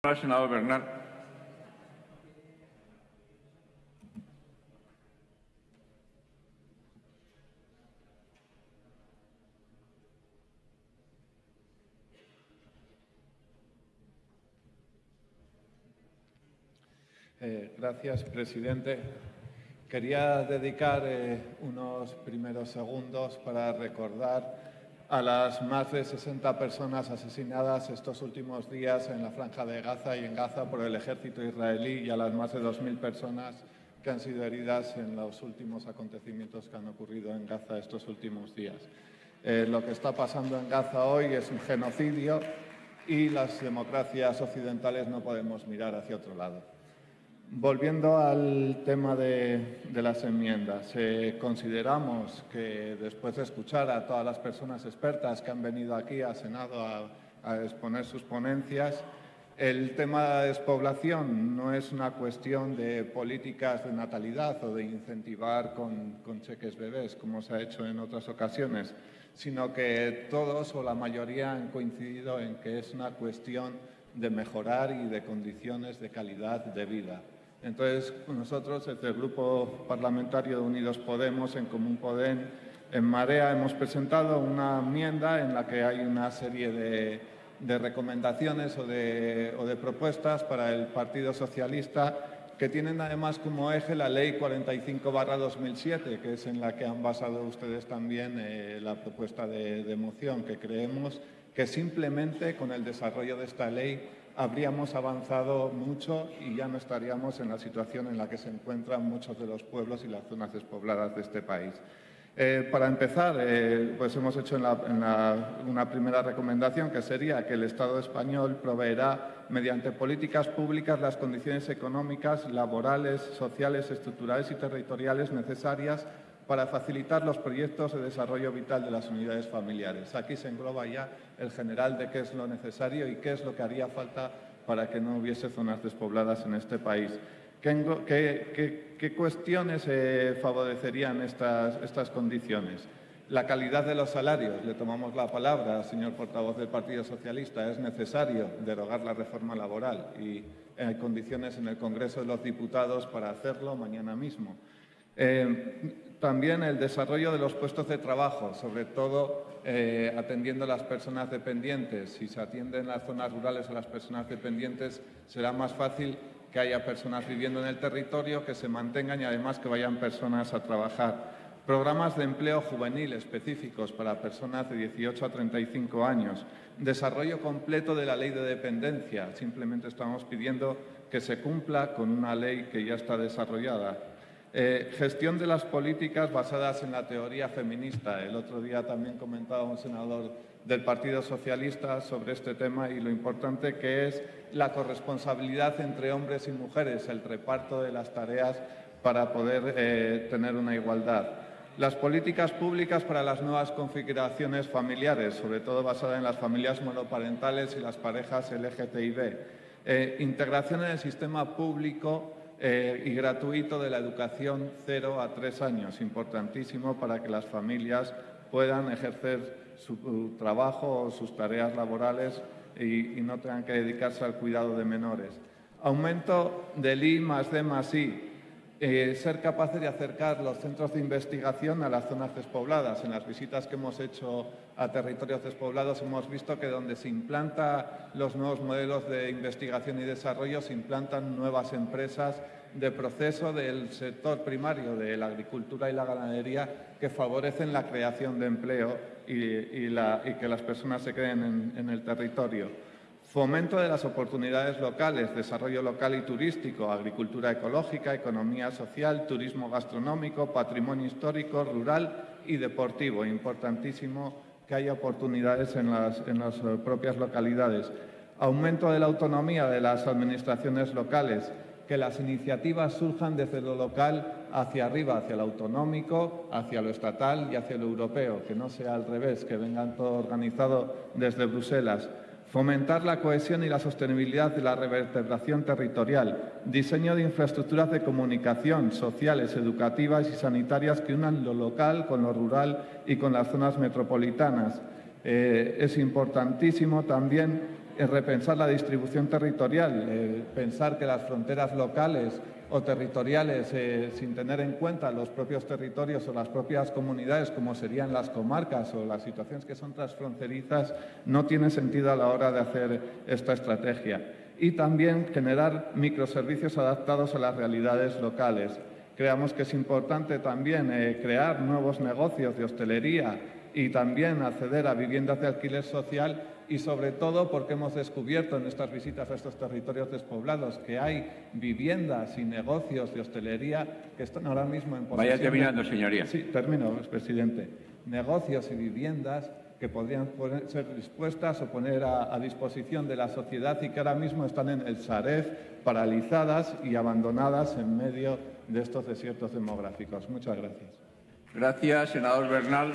senador Bernal. Eh, gracias, presidente. Quería dedicar eh, unos primeros segundos para recordar a las más de 60 personas asesinadas estos últimos días en la Franja de Gaza y en Gaza por el ejército israelí y a las más de 2.000 personas que han sido heridas en los últimos acontecimientos que han ocurrido en Gaza estos últimos días. Eh, lo que está pasando en Gaza hoy es un genocidio y las democracias occidentales no podemos mirar hacia otro lado. Volviendo al tema de, las enmiendas, eh, consideramos que después de escuchar a todas las personas expertas que han venido aquí al Senado a, exponer sus ponencias, el tema de la despoblación no es una cuestión de políticas de natalidad o de incentivar con cheques bebés, como se ha hecho en otras ocasiones, sino que todos o la mayoría han coincidido en que es una cuestión de mejorar y de condiciones de calidad de vida. Entonces, nosotros, desde el Grupo Parlamentario de Unidos Podemos, en Común Podem, en Marea, hemos presentado una enmienda en la que hay una serie de, recomendaciones o de, propuestas para el Partido Socialista que tienen además como eje la Ley 45-2007, que es en la que han basado ustedes también eh, la propuesta de moción, que creemos que simplemente con el desarrollo de esta ley habríamos avanzado mucho y ya no estaríamos en la situación en la que se encuentran muchos de los pueblos y las zonas despobladas de este país. Eh, para empezar, eh, pues hemos hecho una primera recomendación que sería que el Estado español proveerá mediante políticas públicas las condiciones económicas, laborales, sociales, estructurales y territoriales necesarias para facilitar los proyectos de desarrollo vital de las unidades familiares. Aquí se engloba ya el general de qué es lo necesario y qué es lo que haría falta para que no hubiese zonas despobladas en este país. ¿Qué, cuestiones eh, favorecerían estas, estas condiciones? La calidad de los salarios. Le tomamos la palabra, señor portavoz del Partido Socialista. Es necesario derogar la reforma laboral y hay condiciones en el Congreso de los Diputados para hacerlo mañana mismo. Eh, también el desarrollo de los puestos de trabajo, sobre todo eh, atendiendo a las personas dependientes. Si se atienden las zonas rurales a las personas dependientes, será más fácil que haya personas viviendo en el territorio, que se mantengan y además que vayan personas a trabajar. Programas de empleo juvenil específicos para personas de 18 a 35 años. Desarrollo completo de la ley de dependencia. Simplemente estamos pidiendo que se cumpla con una ley que ya está desarrollada. Eh, gestión de las políticas basadas en la teoría feminista. El otro día también comentaba un senador del Partido Socialista sobre este tema y lo importante que es la corresponsabilidad entre hombres y mujeres, el reparto de las tareas para poder eh, tener una igualdad. Las políticas públicas para las nuevas configuraciones familiares, sobre todo basadas en las familias monoparentales y las parejas LGTB. Eh, integración en el sistema público eh, y gratuito de la educación 0 a 3 años, importantísimo para que las familias puedan ejercer su trabajo o sus tareas laborales y, no tengan que dedicarse al cuidado de menores. Aumento del I más D más I. Eh, ser capaces de acercar los centros de investigación a las zonas despobladas. En las visitas que hemos hecho a territorios despoblados hemos visto que donde se implantan los nuevos modelos de investigación y desarrollo se implantan nuevas empresas de proceso del sector primario de la agricultura y la ganadería que favorecen la creación de empleo y, que las personas se queden en, el territorio. Fomento de las oportunidades locales, desarrollo local y turístico, agricultura ecológica, economía social, turismo gastronómico, patrimonio histórico, rural y deportivo. Importantísimo que haya oportunidades en las, en las propias localidades. Aumento de la autonomía de las administraciones locales, que las iniciativas surjan desde lo local hacia arriba, hacia lo autonómico, hacia lo estatal y hacia lo europeo, que no sea al revés, que vengan todo organizado desde Bruselas. Fomentar la cohesión y la sostenibilidad de la revertebración territorial. Diseño de infraestructuras de comunicación, sociales, educativas y sanitarias que unan lo local con lo rural y con las zonas metropolitanas. Eh, es importantísimo también eh, repensar la distribución territorial, eh, pensar que las fronteras locales o territoriales, eh, sin tener en cuenta los propios territorios o las propias comunidades, como serían las comarcas o las situaciones que son transfronterizas, no tiene sentido a la hora de hacer esta estrategia. Y también generar microservicios adaptados a las realidades locales. Creamos que es importante también crear nuevos negocios de hostelería y también acceder a viviendas de alquiler social y sobre todo porque hemos descubierto en nuestras visitas a estos territorios despoblados que hay viviendas y negocios de hostelería que están ahora mismo en posesión... Vaya terminando, señoría. Sí, termino, presidente. Negocios y viviendas que podrían ser dispuestas o poner a, a, disposición de la sociedad y que ahora mismo están en el Sarez paralizadas y abandonadas en medio de estos desiertos demográficos. Muchas gracias. Gracias, senador Bernal.